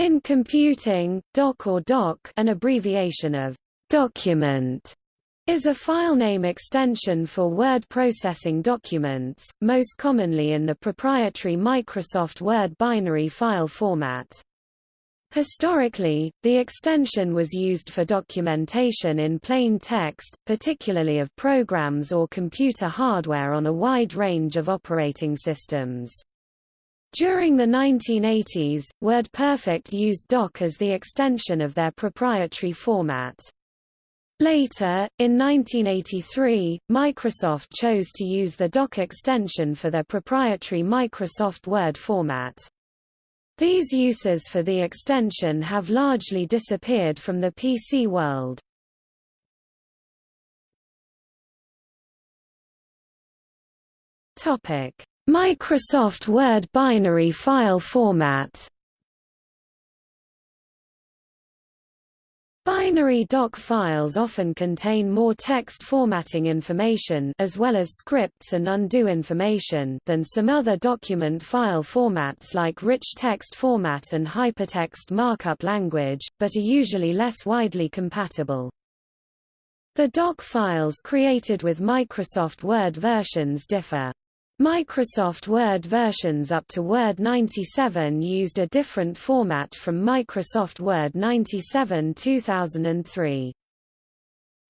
In computing, DOC or DOC an abbreviation of document is a filename extension for word processing documents, most commonly in the proprietary Microsoft Word binary file format. Historically, the extension was used for documentation in plain text, particularly of programs or computer hardware on a wide range of operating systems. During the 1980s, WordPerfect used DOC as the extension of their proprietary format. Later, in 1983, Microsoft chose to use the DOC extension for their proprietary Microsoft Word format. These uses for the extension have largely disappeared from the PC world. Microsoft Word binary file format Binary doc files often contain more text formatting information as well as scripts and undo information than some other document file formats like rich text format and hypertext markup language, but are usually less widely compatible. The doc files created with Microsoft Word versions differ. Microsoft Word versions up to Word 97 used a different format from Microsoft Word 97 2003.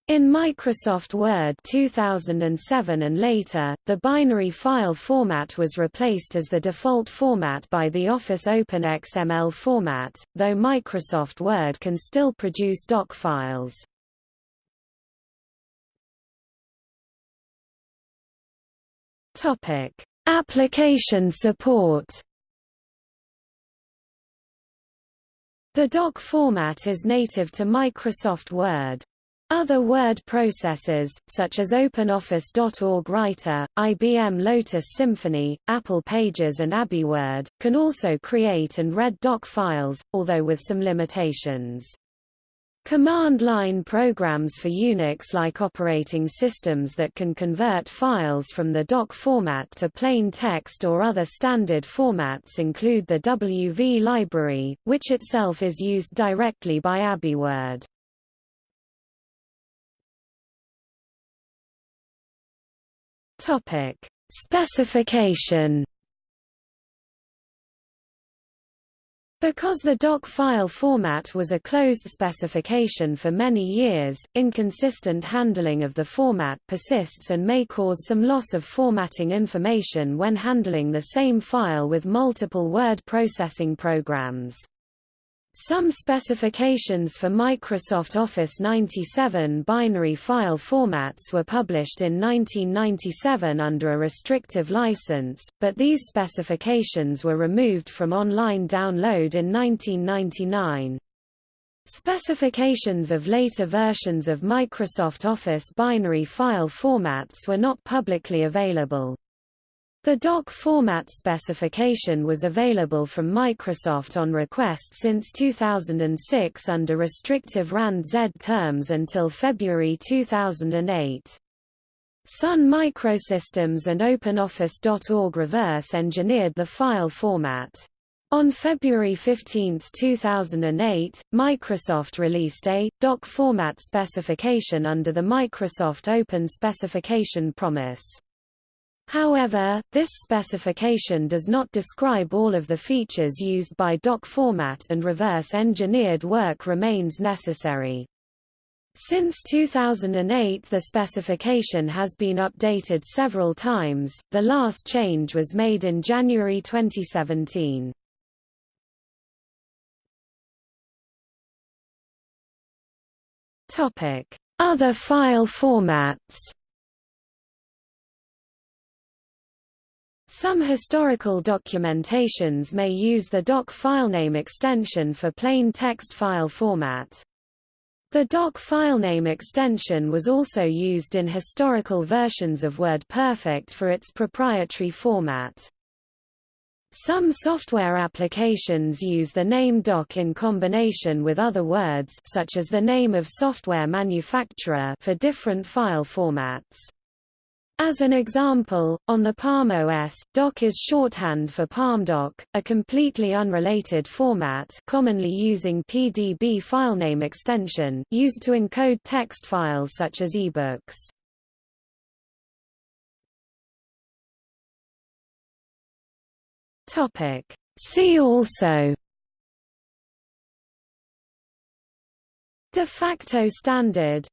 In Microsoft Word 2007 and later, the binary file format was replaced as the default format by the Office Open XML format, though Microsoft Word can still produce doc files. Topic: Application support. The doc format is native to Microsoft Word. Other word processors, such as OpenOffice.org Writer, IBM Lotus Symphony, Apple Pages and AbiWord, can also create and read doc files, although with some limitations. Command line programs for Unix-like operating systems that can convert files from the doc format to plain text or other standard formats include the WV library, which itself is used directly by AbiWord. Topic: Specification Because the doc file format was a closed specification for many years, inconsistent handling of the format persists and may cause some loss of formatting information when handling the same file with multiple word processing programs. Some specifications for Microsoft Office 97 binary file formats were published in 1997 under a restrictive license, but these specifications were removed from online download in 1999. Specifications of later versions of Microsoft Office binary file formats were not publicly available. The doc format specification was available from Microsoft on request since 2006 under restrictive RAND-Z terms until February 2008. Sun Microsystems and OpenOffice.org reverse-engineered the file format. On February 15, 2008, Microsoft released a doc format specification under the Microsoft Open Specification Promise. However, this specification does not describe all of the features used by doc format and reverse-engineered work remains necessary. Since 2008 the specification has been updated several times, the last change was made in January 2017. Other file formats Some historical documentations may use the doc filename extension for plain text file format. The doc filename extension was also used in historical versions of WordPerfect for its proprietary format. Some software applications use the name doc in combination with other words such as the name of software manufacturer for different file formats. As an example, on the Palm OS, DOC is shorthand for PalmDoc, a completely unrelated format commonly using PDB filename extension used to encode text files such as ebooks. Topic. See also De facto standard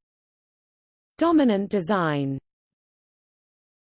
Dominant design